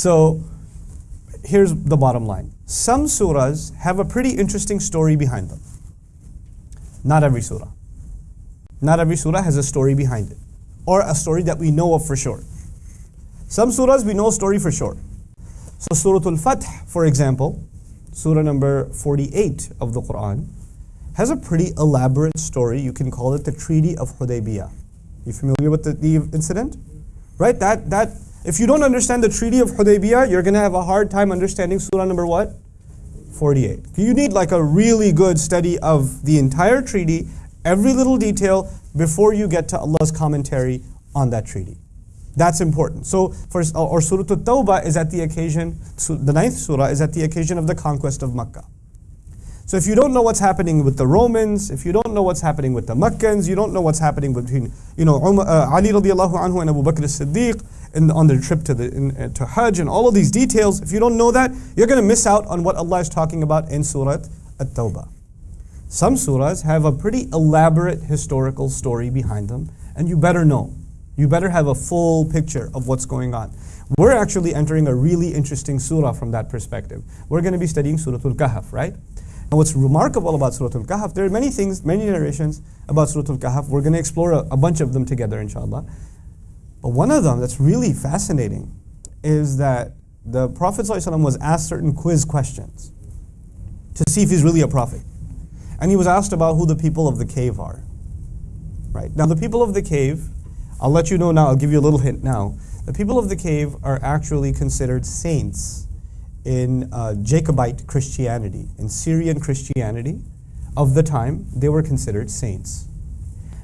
So here's the bottom line. Some surahs have a pretty interesting story behind them. Not every surah. Not every surah has a story behind it, or a story that we know of for sure. Some surahs we know a story for sure. So Surah Al-Fath, for example, surah number 48 of the Quran, has a pretty elaborate story. You can call it the Treaty of Hudaybiyah. You familiar with the, the incident? Right? That that if you don't understand the Treaty of Hudaybiyah, you're going to have a hard time understanding surah number what? 48. You need like a really good study of the entire treaty, every little detail, before you get to Allah's commentary on that treaty. That's important. So, for, or Surah At-Tawbah is at the occasion, the ninth surah is at the occasion of the conquest of Makkah. So if you don't know what's happening with the Romans, if you don't know what's happening with the Meccans, you don't know what's happening between, you know, Umar, uh, Ali radiallahu anhu and Abu Bakr as-Siddiq in, on their trip to, the, in, uh, to Hajj and all of these details, if you don't know that, you're going to miss out on what Allah is talking about in Surah At-Tawbah. Some surahs have a pretty elaborate historical story behind them, and you better know. You better have a full picture of what's going on. We're actually entering a really interesting surah from that perspective. We're going to be studying Surah Al-Kahf, right? And what's remarkable about Surah Al-Kahf, there are many things, many narrations about Surah Al-Kahf. We're going to explore a, a bunch of them together, inshallah. But one of them that's really fascinating is that the Prophet ﷺ was asked certain quiz questions to see if he's really a prophet. And he was asked about who the people of the cave are. Right? Now, the people of the cave, I'll let you know now, I'll give you a little hint now. The people of the cave are actually considered saints in uh, Jacobite Christianity, in Syrian Christianity of the time, they were considered saints.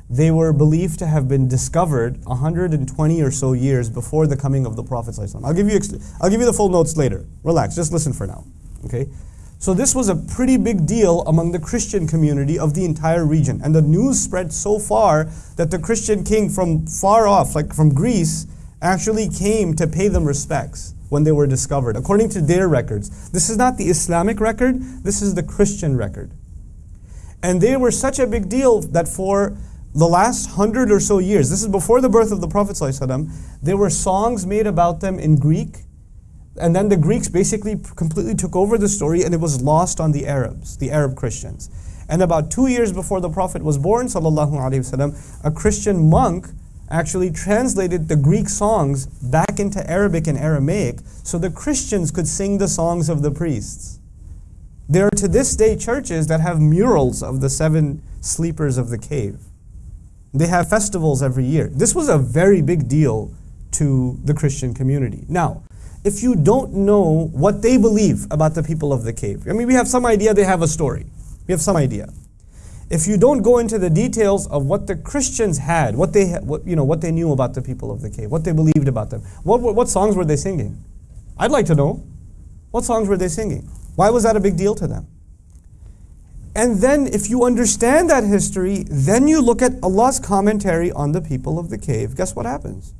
They were believed to have been discovered 120 or so years before the coming of the Prophet. I'll give you, I'll give you the full notes later. Relax, just listen for now. Okay? So this was a pretty big deal among the Christian community of the entire region. And the news spread so far that the Christian king from far off, like from Greece, actually came to pay them respects when they were discovered, according to their records. This is not the Islamic record, this is the Christian record. And they were such a big deal that for the last hundred or so years, this is before the birth of the Prophet, ﷺ, there were songs made about them in Greek. And then the Greeks basically completely took over the story and it was lost on the Arabs, the Arab Christians. And about two years before the Prophet was born, وسلم, a Christian monk actually translated the Greek songs back into Arabic and Aramaic so the Christians could sing the songs of the priests. There are to this day churches that have murals of the seven sleepers of the cave. They have festivals every year. This was a very big deal to the Christian community. Now, if you don't know what they believe about the people of the cave, I mean, we have some idea they have a story. We have some idea if you don't go into the details of what the Christians had, what they, what, you know, what they knew about the people of the cave, what they believed about them, what, what, what songs were they singing? I'd like to know. What songs were they singing? Why was that a big deal to them? And then, if you understand that history, then you look at Allah's commentary on the people of the cave. Guess what happens?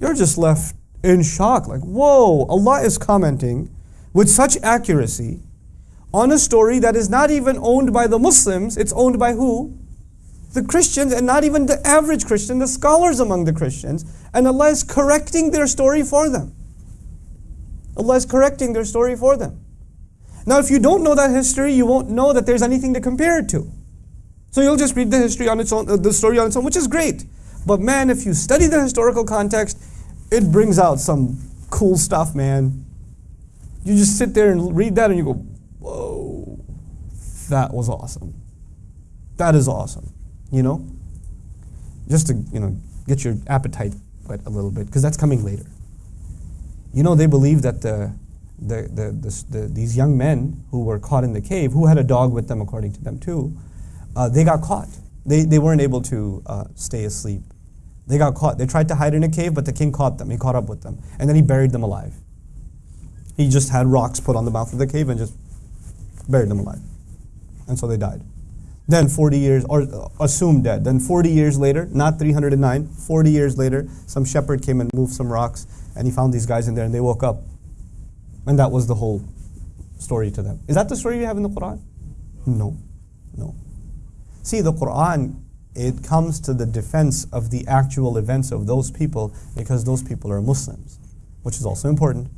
You're just left in shock. Like, whoa, Allah is commenting with such accuracy on a story that is not even owned by the Muslims, it's owned by who? The Christians, and not even the average Christian, the scholars among the Christians. And Allah is correcting their story for them. Allah is correcting their story for them. Now, if you don't know that history, you won't know that there's anything to compare it to. So you'll just read the history on its own, uh, the story on its own, which is great. But man, if you study the historical context, it brings out some cool stuff, man. You just sit there and read that and you go, whoa, that was awesome. That is awesome, you know? Just to, you know, get your appetite wet a little bit, because that's coming later. You know, they believe that the, the, the, the, the, these young men who were caught in the cave, who had a dog with them according to them too, uh, they got caught. They, they weren't able to uh, stay asleep. They got caught. They tried to hide in a cave, but the king caught them. He caught up with them. And then he buried them alive. He just had rocks put on the mouth of the cave and just buried them alive. And so they died. Then 40 years, or uh, assumed dead. Then 40 years later, not 309, 40 years later, some shepherd came and moved some rocks, and he found these guys in there, and they woke up. And that was the whole story to them. Is that the story you have in the Quran? No. No. See, the Quran, it comes to the defense of the actual events of those people because those people are Muslims, which is also important.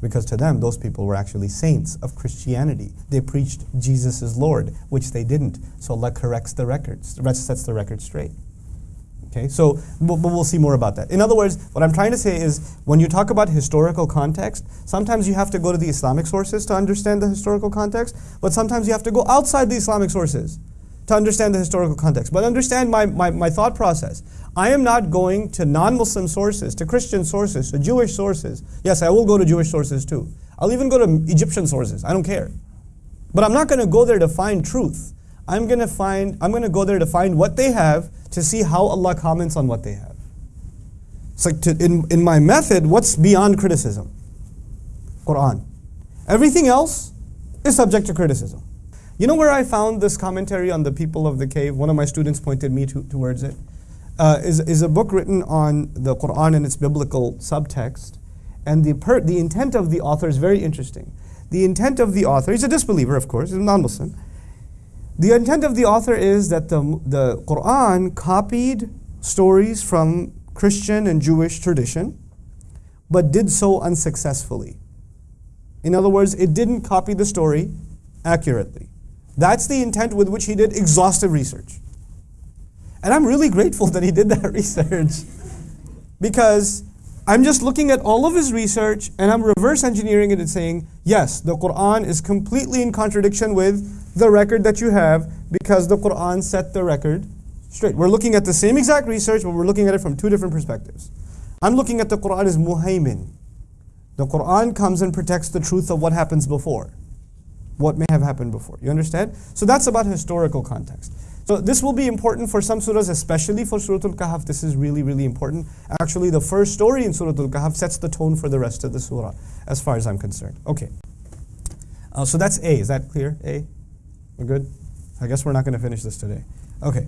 Because to them, those people were actually saints of Christianity. They preached Jesus is Lord, which they didn't. So Allah corrects the records, sets the record straight. Okay, so but we'll see more about that. In other words, what I'm trying to say is when you talk about historical context, sometimes you have to go to the Islamic sources to understand the historical context, but sometimes you have to go outside the Islamic sources to understand the historical context. But understand my, my, my thought process. I am not going to non Muslim sources, to Christian sources, to Jewish sources. Yes, I will go to Jewish sources too. I'll even go to Egyptian sources. I don't care. But I'm not going to go there to find truth. I'm going to find I'm going to go there to find what they have to see how Allah comments on what they have. It's like to, in, in my method, what's beyond criticism? Quran. Everything else is subject to criticism. You know where I found this commentary on the people of the cave? One of my students pointed me to, towards it. Uh, is, is a book written on the Quran and its biblical subtext. And the, per, the intent of the author is very interesting. The intent of the author, he's a disbeliever, of course, he's a non Muslim. The intent of the author is that the, the Quran copied stories from Christian and Jewish tradition, but did so unsuccessfully. In other words, it didn't copy the story accurately. That's the intent with which he did exhaustive research. And I'm really grateful that he did that research because I'm just looking at all of his research and I'm reverse engineering it and saying, yes, the Quran is completely in contradiction with the record that you have because the Quran set the record straight. We're looking at the same exact research, but we're looking at it from two different perspectives. I'm looking at the Quran as muhaymin. The Quran comes and protects the truth of what happens before, what may have happened before. You understand? So that's about historical context. So this will be important for some surahs, especially for Surah Al-Kahf. This is really, really important. Actually, the first story in Surah Al-Kahf sets the tone for the rest of the surah, as far as I'm concerned. Okay. Uh, so that's A. Is that clear? A? We're good? I guess we're not going to finish this today. Okay.